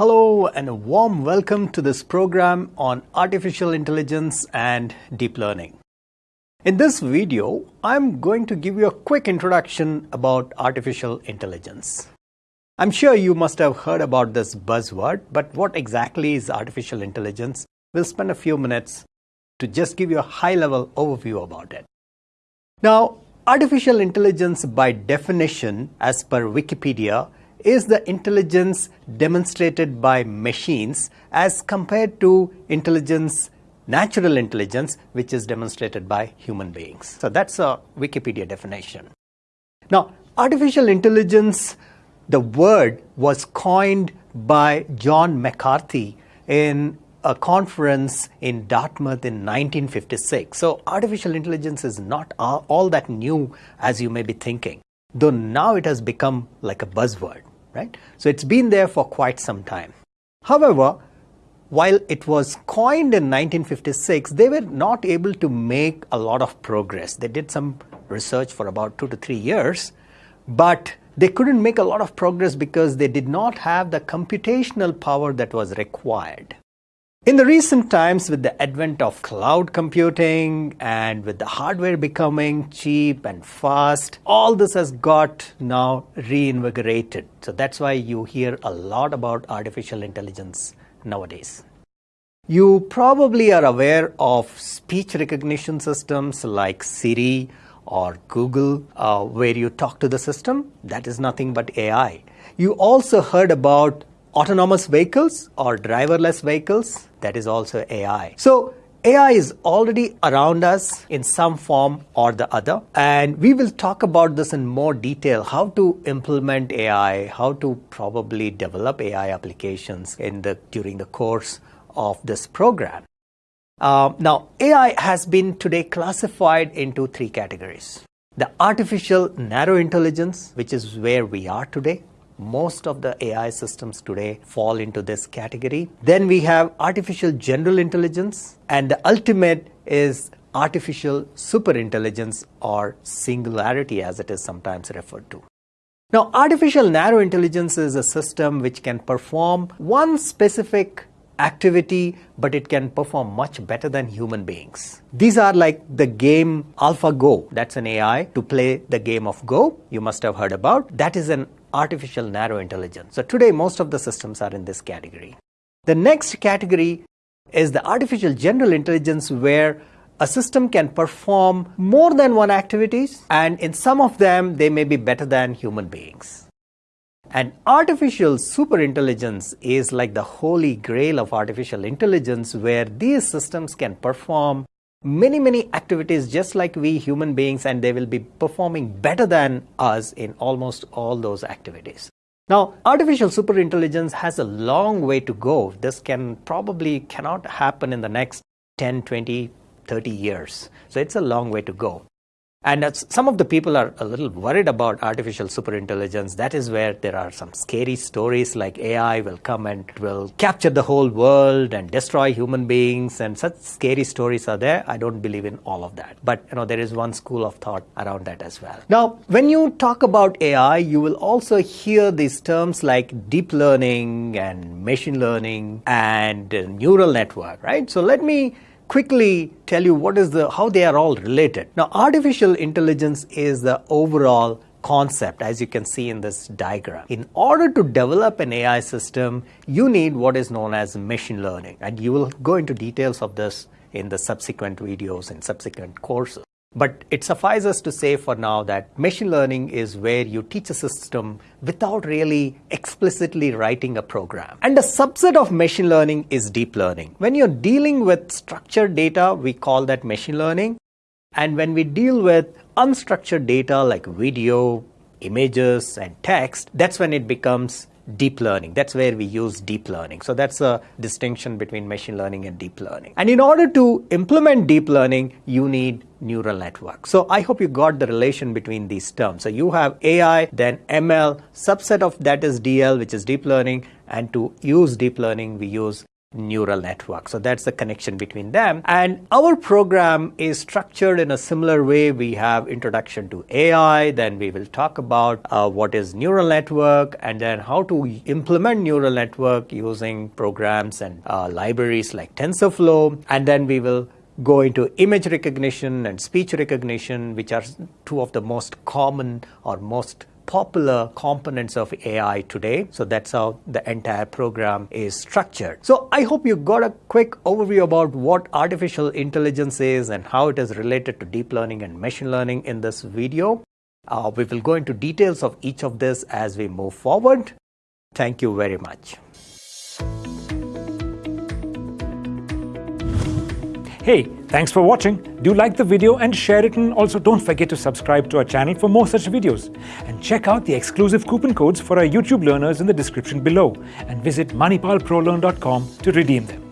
Hello and a warm welcome to this program on artificial intelligence and deep learning. In this video, I'm going to give you a quick introduction about artificial intelligence. I'm sure you must have heard about this buzzword, but what exactly is artificial intelligence? We'll spend a few minutes to just give you a high level overview about it. Now, artificial intelligence by definition, as per Wikipedia, is the intelligence demonstrated by machines as compared to intelligence, natural intelligence, which is demonstrated by human beings. So that's a Wikipedia definition. Now, artificial intelligence, the word was coined by John McCarthy in a conference in Dartmouth in 1956. So artificial intelligence is not all that new as you may be thinking, though now it has become like a buzzword right? So it's been there for quite some time. However, while it was coined in 1956, they were not able to make a lot of progress. They did some research for about two to three years, but they couldn't make a lot of progress because they did not have the computational power that was required. In the recent times, with the advent of cloud computing and with the hardware becoming cheap and fast, all this has got now reinvigorated. So that's why you hear a lot about artificial intelligence nowadays. You probably are aware of speech recognition systems like Siri or Google, uh, where you talk to the system. That is nothing but AI. You also heard about autonomous vehicles or driverless vehicles, that is also AI. So AI is already around us in some form or the other. And we will talk about this in more detail, how to implement AI, how to probably develop AI applications in the, during the course of this program. Uh, now, AI has been today classified into three categories. The artificial narrow intelligence, which is where we are today most of the AI systems today fall into this category. Then we have artificial general intelligence, and the ultimate is artificial superintelligence or singularity as it is sometimes referred to. Now, artificial narrow intelligence is a system which can perform one specific activity, but it can perform much better than human beings. These are like the game AlphaGo. That's an AI to play the game of Go. You must have heard about. That is an artificial narrow intelligence. So today most of the systems are in this category. The next category is the artificial general intelligence where a system can perform more than one activities and in some of them they may be better than human beings. And artificial superintelligence is like the holy grail of artificial intelligence where these systems can perform many, many activities just like we human beings, and they will be performing better than us in almost all those activities. Now, artificial superintelligence has a long way to go. This can probably cannot happen in the next 10, 20, 30 years. So it's a long way to go. And uh, some of the people are a little worried about artificial superintelligence. That is where there are some scary stories like AI will come and will capture the whole world and destroy human beings and such scary stories are there. I don't believe in all of that. But you know there is one school of thought around that as well. Now, when you talk about AI, you will also hear these terms like deep learning and machine learning and neural network, right? So let me quickly tell you what is the how they are all related. Now, artificial intelligence is the overall concept as you can see in this diagram. In order to develop an AI system, you need what is known as machine learning and you will go into details of this in the subsequent videos and subsequent courses. But it suffices to say for now that machine learning is where you teach a system without really explicitly writing a program. And a subset of machine learning is deep learning. When you're dealing with structured data, we call that machine learning. And when we deal with unstructured data like video, images, and text, that's when it becomes deep learning. That's where we use deep learning. So that's a distinction between machine learning and deep learning. And in order to implement deep learning, you need neural network. So I hope you got the relation between these terms. So you have AI, then ML, subset of that is DL, which is deep learning. And to use deep learning, we use neural network. So that's the connection between them. And our program is structured in a similar way. We have introduction to AI, then we will talk about uh, what is neural network and then how to implement neural network using programs and uh, libraries like TensorFlow. And then we will go into image recognition and speech recognition, which are two of the most common or most popular components of AI today. So that's how the entire program is structured. So I hope you got a quick overview about what artificial intelligence is and how it is related to deep learning and machine learning in this video. Uh, we will go into details of each of this as we move forward. Thank you very much. Hey, thanks for watching. Do like the video and share it and also don't forget to subscribe to our channel for more such videos. And check out the exclusive coupon codes for our YouTube learners in the description below and visit manipalprolearn.com to redeem them.